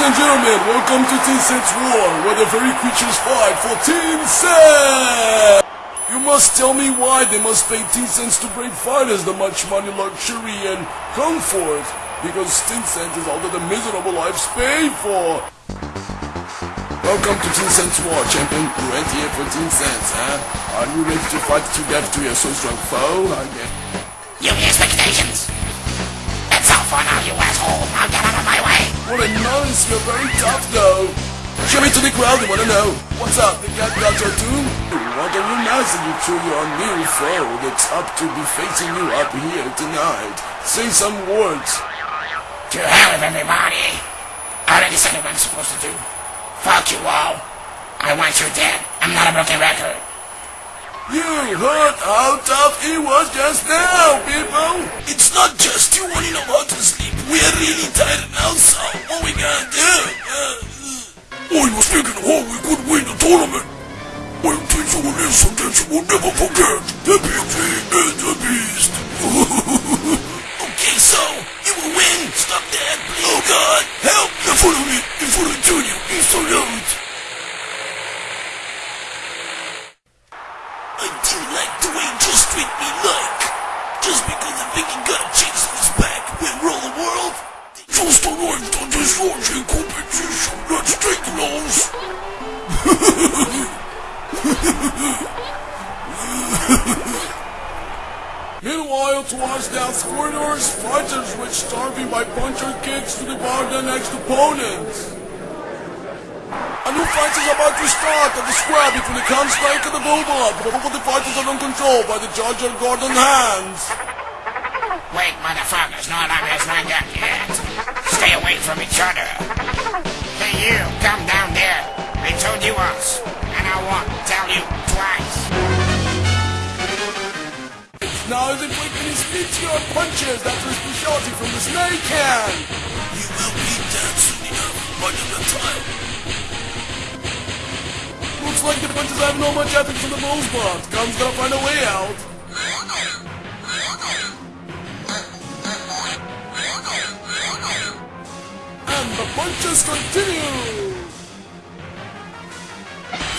Ladies and gentlemen, welcome to Teen Cents War, where the very creatures fight for Teen Cents! You must tell me why they must pay Teen Cents to brave fighters the much money, luxury, and comfort. Because Teen Cents is all that the miserable lives pay for. Welcome to Teen Cents War, champion. You went here for Teen Cents, huh? Are you ready to fight to death to your so strong foe? Guess. You expectations. That's all for now, you asshole. Now What a nonce, you're very tough though. Show me to the crowd, they wanna know. What's up, the cat got your tune? What you announcing you to your new foe that's up to be facing you up here tonight? Say some words. To hell with everybody. I already said what I'm supposed to do. Fuck you all. I want you dead. I'm not a broken record. You heard how tough he was just now, people! It's not just you wanting him out to sleep. We're really tired now, so were speaking of how we could win the tournament. Well, teach you a lesson that you will never forget. Let's take those. Meanwhile, towards down corridors, fighters were starving by puncher kicks to devour their next opponents. A new fight is about to start at the square between the Counter-Strike and the Bulldog, but of the fighters are uncontrolled by the judge and Gordon Hands. Wait, motherfuckers. No alarm has not got yet. Stay away from each other. You. Come down there. I told you once. And I won't tell you twice. Now is inflicting his your punches, that's his specialty from the snake hand. You will be dead soon enough. By the time. Looks like the punches have no much ethics from the Rosebud. Gun's gonna find a way out. Punches continue.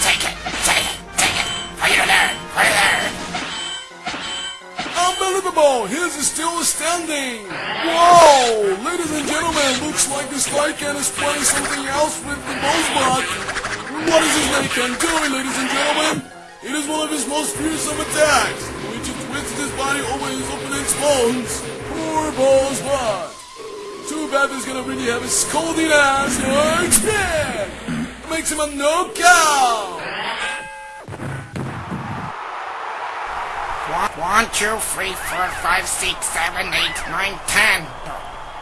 Take it. Take it. Take it. For you to learn. For you to learn. Unbelievable! His is still standing! Whoa! Ladies and gentlemen, looks like this Lycan is playing something else with the Rosebud. What is this Lycan doing, ladies and gentlemen? It is one of his most fearsome attacks, which it twists his body over his opponent's bones. Poor Rosebud! Too bad he's gonna really have a scolding ass or spin! Makes him a knockout! One, two, three, four, five, six, seven, eight, nine, ten.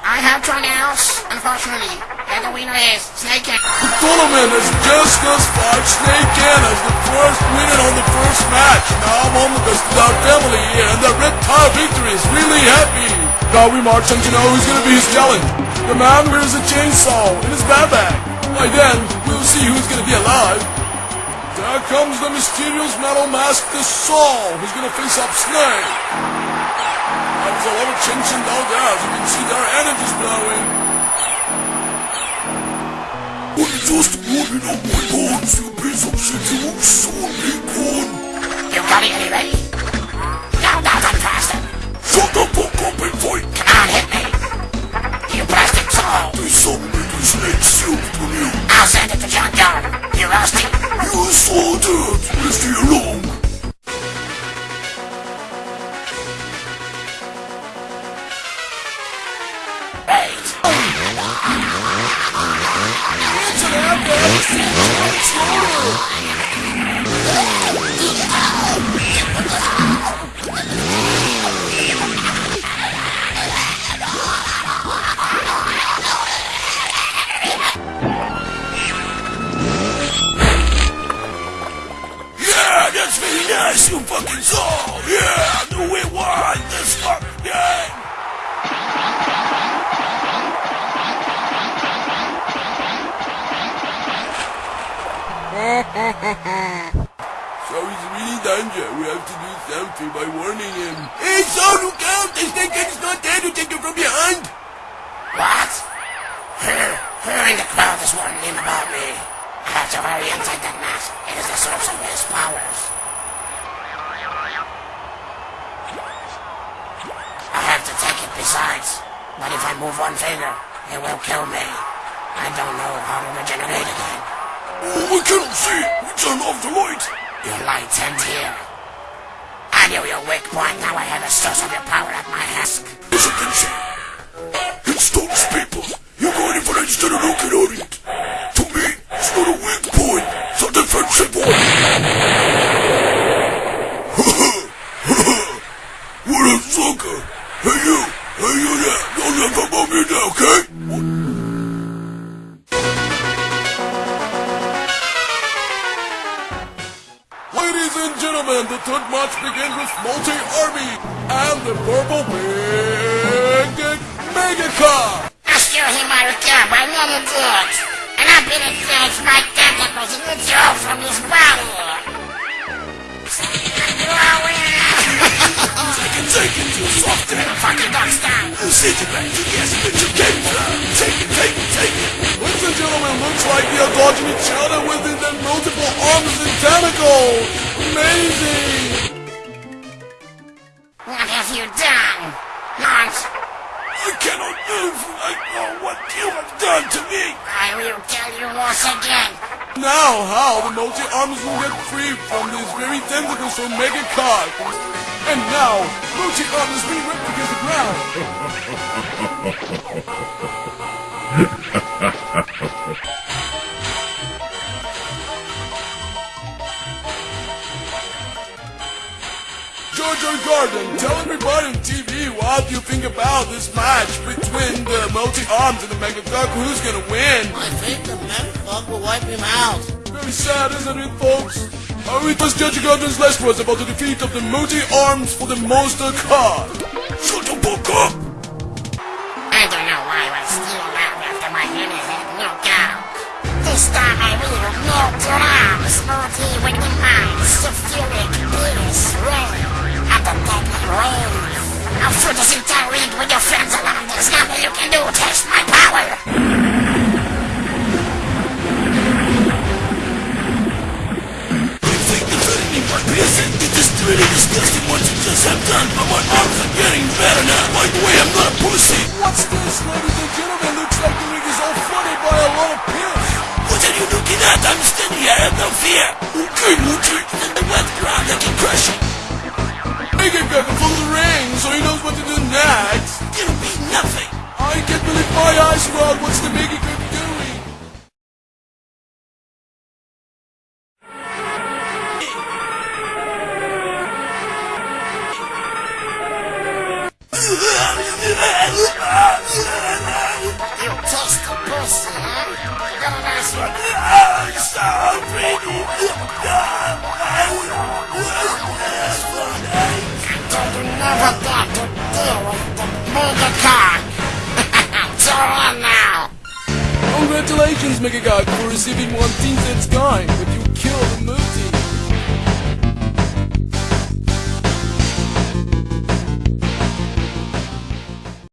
I have drawn else, unfortunately. And the winner is Snake Cat. The tournament has just thus far Snake in as the first winner on the first match. Now I'm on the best of our family and the Red Tar Victory is really happy. Now we march on to know who's gonna be his challenge. The man wears a chainsaw in his backpack. By then, we'll see who's gonna be alive. There comes the mysterious metal mask, the Saw, who's gonna face up Snake. There's a lot of tension down there, as you can see their energy's blowing. It's just warming up my bones, you piece of shit, you soon be gone. You got it, Eddie, little snake sealed from you. I'll send it to Junkyard. You're rusty. You saw that. Let's that's very nice, you fucking saw. Yeah, no way why. Let's fuck game. So he's really in danger. We have to do something by warning him. Hey, son, look out! The snake is not there to take you from behind! What? Here. Who in the crowd is wondering about me? I have to hurry inside that mask. It is the source of his powers. But if I move one finger, it will kill me. I don't know how to regenerate again. Oh, I cannot see! We turn off the light! Your lights end here. I knew your weak point. Now I have a source of your power at my husk. As you can see, it's those people. You're going for instead of looking at it. To me, it's not a weak point. It's a defensive one. what a sucker! Hey you! You there! Don't about me now, okay? Ladies and gentlemen, the third match begins with Multi Army and the Purple Big Mega Car. Excuse me, Marika, my name is Dick. And I've been engaged my tentacles in the jaw from his body. It, you soft ass. Fucking dog stop. You it back to yes, but you came from. Take it, take it, take it. Ladies and gentlemen, looks like are dodging each other within the multiple arms and tentacles. Amazing. What have you done? Not. I cannot move. I know what you have done to me. I will tell you once again. Now, how the multi arms will get free from these very tentacles from Mega Car. And now, multi arms being ripped against the ground. Jojo Garden, tell everybody on TV what you think about this match between the multi arms and the Mega Duck. Who's gonna win? I think the Metafog will wipe him out. Very sad, isn't it, folks? It was Judge Gordon's last words about the defeat of the multi-arms for the monster car. Shut the fuck up. I don't know why I was still alive after my enemy had knocked out. This time I will melt your arms, hurting me might be a sin? It is really disgusting what you just have done, but my arms are getting better now. By the way, I'm not a pussy. What's this, ladies and gentlemen? Looks like the ring is all flooded by a lot of pills. What are you looking at? I'm standing here, I have no fear. Okay, Moochie. And the wet ground, I can crush it. Make it go from the ring so he knows what to do next. It'll be nothing. I can't believe my eyes, Rod. What's the Mega Congratulations, Mega God, for receiving one Teen Guy, but you killed the Multi.